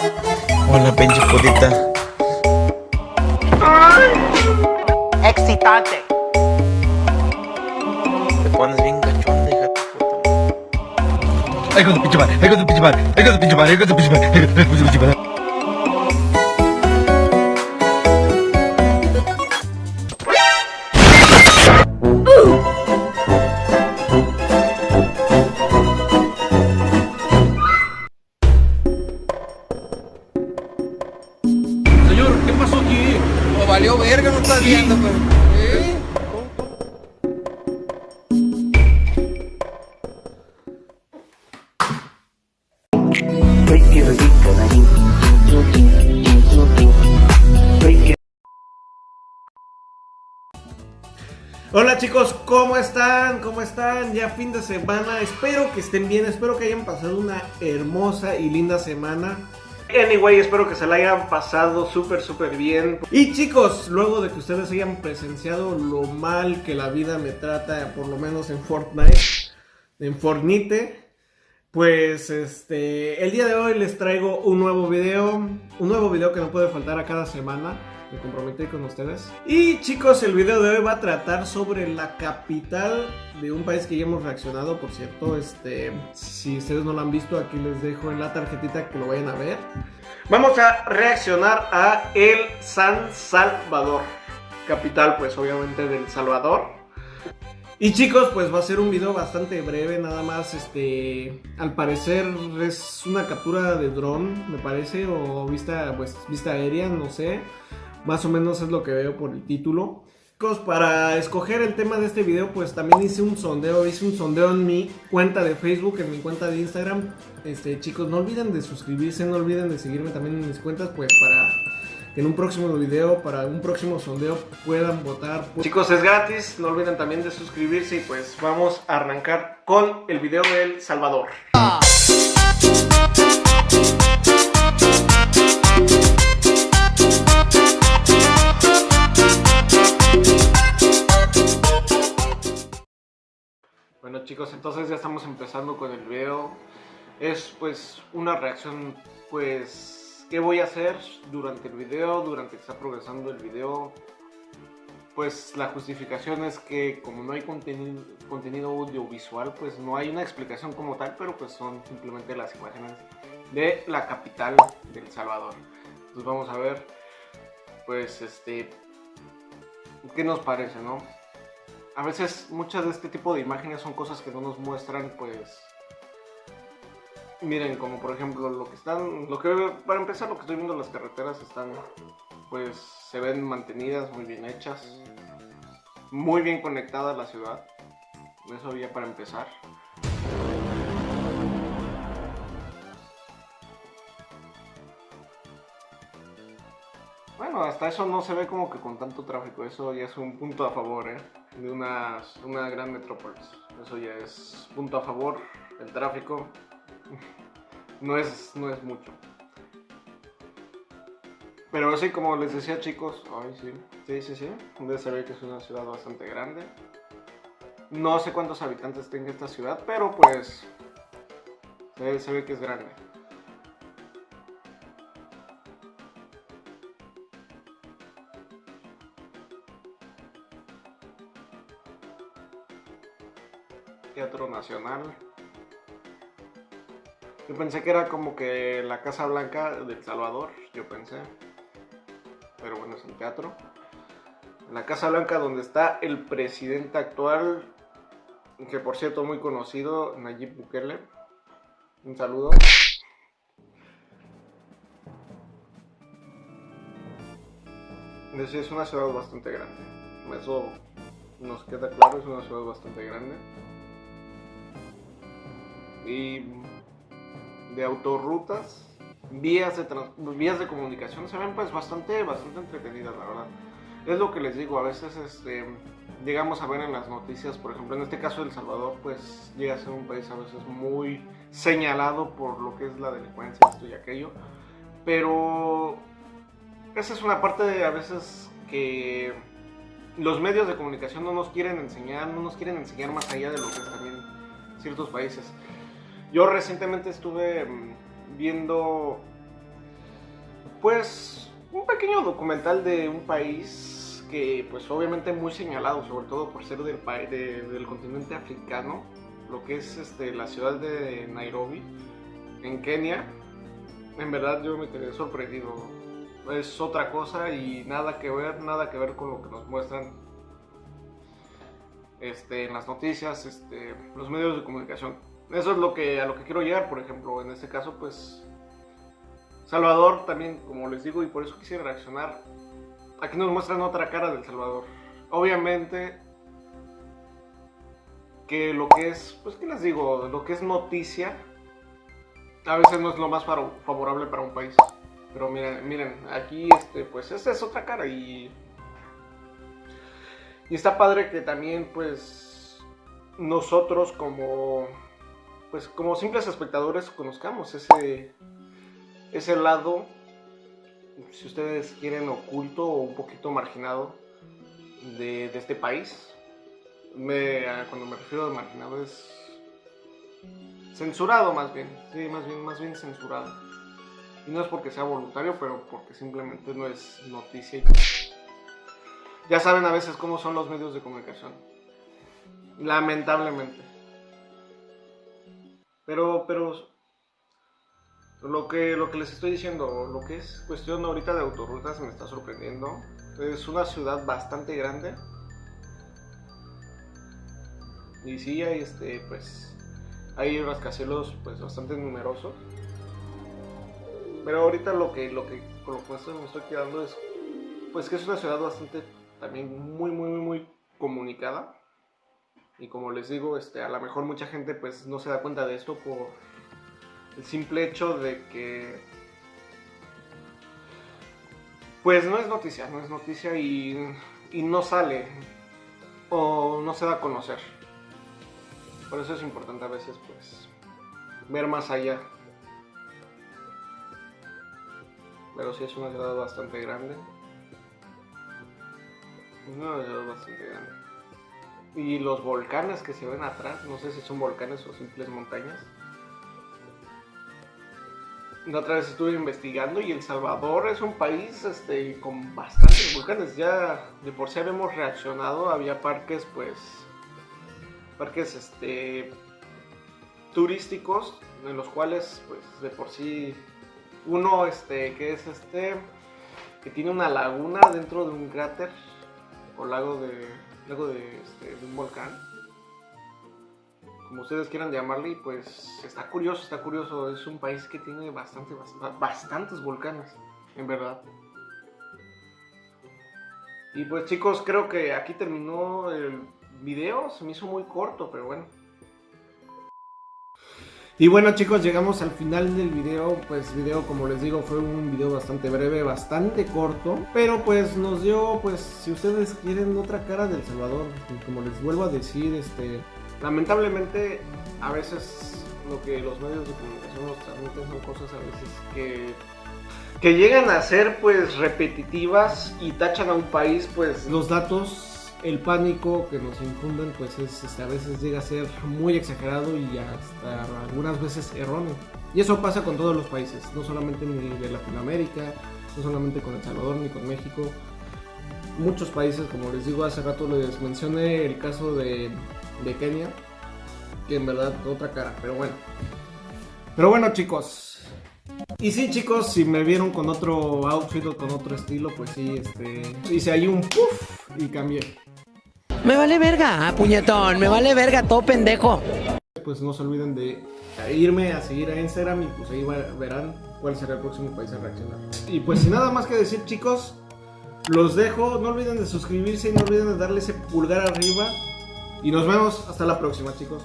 Hola, pinche putita. Excitante. Te pones bien cachonda, hija de puta. Con tu pinche madre, ay, con tu pinche madre, ay, con tu pinche madre, ay, con tu pinche madre, ay, con tu pinche madre. Estás viendo, pero. Hola chicos, ¿cómo están? ¿Cómo están? Ya fin de semana, espero que estén bien, espero que hayan pasado una hermosa y linda semana. Anyway, espero que se la hayan pasado súper, súper bien. Y chicos, luego de que ustedes hayan presenciado lo mal que la vida me trata, por lo menos en Fortnite, en Fortnite, pues este, el día de hoy les traigo un nuevo video, un nuevo video que no puede faltar a cada semana. Me comprometí con ustedes. Y chicos, el video de hoy va a tratar sobre la capital de un país que ya hemos reaccionado, por cierto. Este, si ustedes no lo han visto, aquí les dejo en la tarjetita que lo vayan a ver. Vamos a reaccionar a El San Salvador, capital, pues obviamente del Salvador. Y chicos, pues va a ser un video bastante breve, nada más, este, al parecer es una captura de dron, me parece, o vista, pues, vista aérea, no sé, más o menos es lo que veo por el título. Chicos, para escoger el tema de este video, pues también hice un sondeo, hice un sondeo en mi cuenta de Facebook, en mi cuenta de Instagram. Este, chicos, no olviden de suscribirse, no olviden de seguirme también en mis cuentas, pues para que en un próximo video, para un próximo sondeo puedan votar. Chicos, es gratis, no olviden también de suscribirse y pues vamos a arrancar con el video del Salvador. Bueno chicos, entonces ya estamos empezando con el video. Es pues una reacción pues qué voy a hacer durante el video, durante que está progresando el video. Pues la justificación es que como no hay contenido, audiovisual, pues no hay una explicación como tal, pero pues son simplemente las imágenes de la capital del Salvador. Entonces vamos a ver pues este qué nos parece, ¿no? A veces muchas de este tipo de imágenes son cosas que no nos muestran, pues... Miren, como por ejemplo lo que están, lo que para empezar lo que estoy viendo las carreteras están, pues se ven mantenidas, muy bien hechas, muy bien conectada la ciudad, eso ya para empezar. Bueno, hasta eso no se ve como que con tanto tráfico, eso ya es un punto a favor, ¿eh? De una, una gran metrópolis. Eso ya es punto a favor, el tráfico no es, no es mucho. Pero así como les decía chicos, ay sí, sí, sí, sí, debe saber que es una ciudad bastante grande. No sé cuántos habitantes tenga esta ciudad, pero pues se ve que es grande. Teatro Nacional. Yo pensé que era como que la Casa Blanca del Salvador, yo pensé. Pero bueno, es el teatro. La Casa Blanca donde está el presidente actual, que por cierto muy conocido, Nayib Bukele. Un saludo. Es una ciudad bastante grande. Eso nos queda claro, es una ciudad bastante grande y de autorrutas, vías de, vías de comunicación, se ven pues bastante, bastante entretenidas, la verdad. Es lo que les digo, a veces este, llegamos a ver en las noticias, por ejemplo, en este caso El Salvador, pues llega a ser un país a veces muy señalado por lo que es la delincuencia, esto y aquello, pero esa es una parte de a veces que los medios de comunicación no nos quieren enseñar, no nos quieren enseñar más allá de lo que es también ciertos países. Yo recientemente estuve mm, viendo pues un pequeño documental de un país que pues obviamente muy señalado, sobre todo por ser del, continente africano, lo que es este, la ciudad de Nairobi, en Kenia. En verdad yo me quedé sorprendido. Es otra cosa y nada que ver, nada que ver con lo que nos muestran este, en las noticias, este, los medios de comunicación. Eso es lo que, a lo que quiero llegar, por ejemplo, en este caso, pues Salvador también, como les digo, y por eso quisiera reaccionar. Aquí nos muestran otra cara del Salvador. Obviamente que lo que es, pues qué les digo, lo que es noticia, a veces no es lo más favorable para un país. Pero miren, miren, aquí este, pues esa es otra cara y y está padre que también, pues, nosotros como, pues, como simples espectadores conozcamos ese, ese lado, si ustedes quieren, oculto o un poquito marginado de, de este país. Cuando me refiero a marginado es censurado más bien, sí, más bien, más bien censurado. Y no es porque sea voluntario, pero porque simplemente no es noticia ya saben a veces cómo son los medios de comunicación. Lamentablemente. Pero, pero lo que, lo que les estoy diciendo, lo que es cuestión ahorita de autorrutas me está sorprendiendo. Es una ciudad bastante grande. Y sí hay este, pues, hay rascacielos pues bastante numerosos. Pero ahorita lo que, lo que, con lo que me estoy, quedando es pues que es una ciudad bastante también muy, muy, muy, muy comunicada. Y como les digo, este, a lo mejor mucha gente pues no se da cuenta de esto por el simple hecho de que pues no es noticia, no es noticia y, y no sale o no se da a conocer. Por eso es importante a veces pues ver más allá. Pero sí es una ciudad bastante grande. Una ciudad bastante grande. Y los volcanes que se ven atrás, no sé si son volcanes o simples montañas. La otra vez estuve investigando y El Salvador es un país este, con bastantes volcanes. Ya de por sí habíamos reaccionado, había parques pues parques este turísticos en los cuales pues de por sí uno este que es este que tiene una laguna dentro de un cráter o lago de lago este, de un volcán. Como ustedes quieran llamarle pues está curioso está curioso. Es un país que tiene bastante bast- bastantes volcanes en verdad. Y pues chicos creo que aquí terminó el video. Se me hizo muy corto pero bueno y bueno chicos, llegamos al final del video, pues video como les digo fue un video bastante breve, bastante corto, pero pues nos dio, pues si ustedes quieren otra cara del Salvador, como les vuelvo a decir, este, lamentablemente a veces lo que los medios de comunicación nos transmiten son cosas a veces que que llegan a ser pues repetitivas y tachan a un país pues los datos el pánico que nos infunden pues es este, a veces llega a ser muy exagerado y hasta algunas veces erróneo. Y eso pasa con todos los países no solamente ni de Latinoamérica no solamente con El Salvador ni con México. Muchos países como les digo hace rato les mencioné el caso de, de Kenia que en verdad otra cara pero bueno. Pero bueno chicos y sí, chicos, si me vieron con otro outfit o con otro estilo, pues sí, este. Hice ahí un puff y cambié. Me vale verga, ah, puñetón, me vale verga, todo pendejo. Pues no se olviden de irme a seguir a Instagram y pues ahí verán cuál será el próximo país a reaccionar. Y pues sin nada más que decir, chicos, los dejo. No olviden de suscribirse y no olviden de darle ese pulgar arriba. Y nos vemos hasta la próxima, chicos.